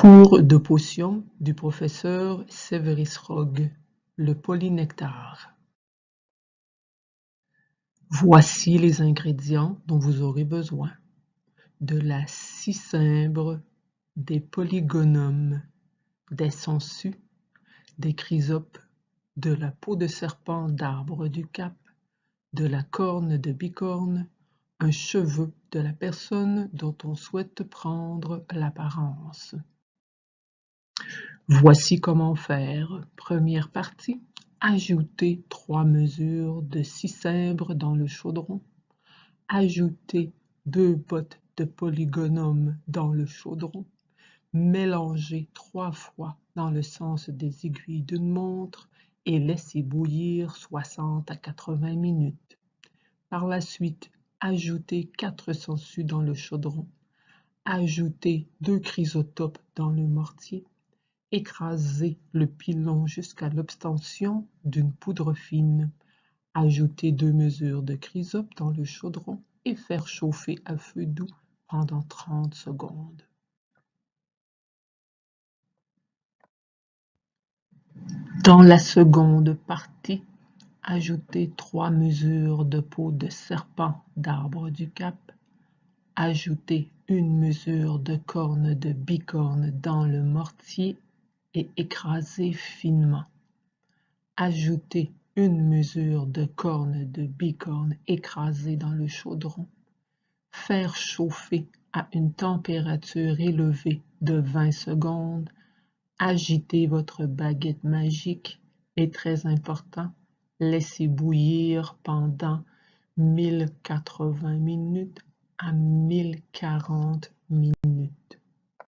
Cours de potions du professeur Severus Rogue, le polynectar. Voici les ingrédients dont vous aurez besoin. De la cicimbre, des polygonums, des sangsues, des chrysopes, de la peau de serpent d'arbre du cap, de la corne de bicorne, un cheveu de la personne dont on souhaite prendre l'apparence. Voici comment faire. Première partie. Ajouter trois mesures de cicimbre dans le chaudron. Ajouter deux bottes de polygonum dans le chaudron. Mélanger trois fois dans le sens des aiguilles d'une montre et laisser bouillir 60 à 80 minutes. Par la suite, ajouter quatre sangsues dans le chaudron. Ajouter deux chrysotopes dans le mortier. Écraser le pilon jusqu'à l'obtention d'une poudre fine. Ajouter deux mesures de chrysope dans le chaudron et faire chauffer à feu doux pendant 30 secondes. Dans la seconde partie, ajoutez trois mesures de peau de serpent d'arbre du cap. Ajoutez une mesure de corne de bicorne dans le mortier et écrasez finement. Ajoutez une mesure de corne de bicorne écrasée dans le chaudron. Faire chauffer à une température élevée de 20 secondes Agitez votre baguette magique est très important. Laissez bouillir pendant 1080 minutes à 1040 minutes.